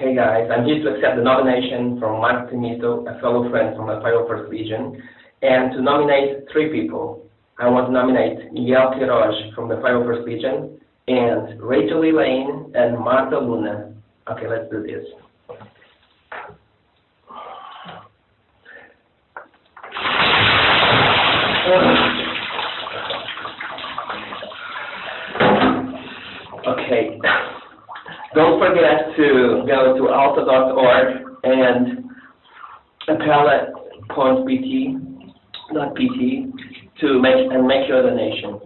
Hey guys, I'm here to accept the nomination from Mark Timito, a fellow friend from the 501st Legion, and to nominate three people. I want to nominate Miguel Quiroz from the 501st Legion, and Rachel Elaine and Marta Luna. Okay, let's do this. Okay. Don't forget to go to alsa.org and apela.pt, to make, and make your donation.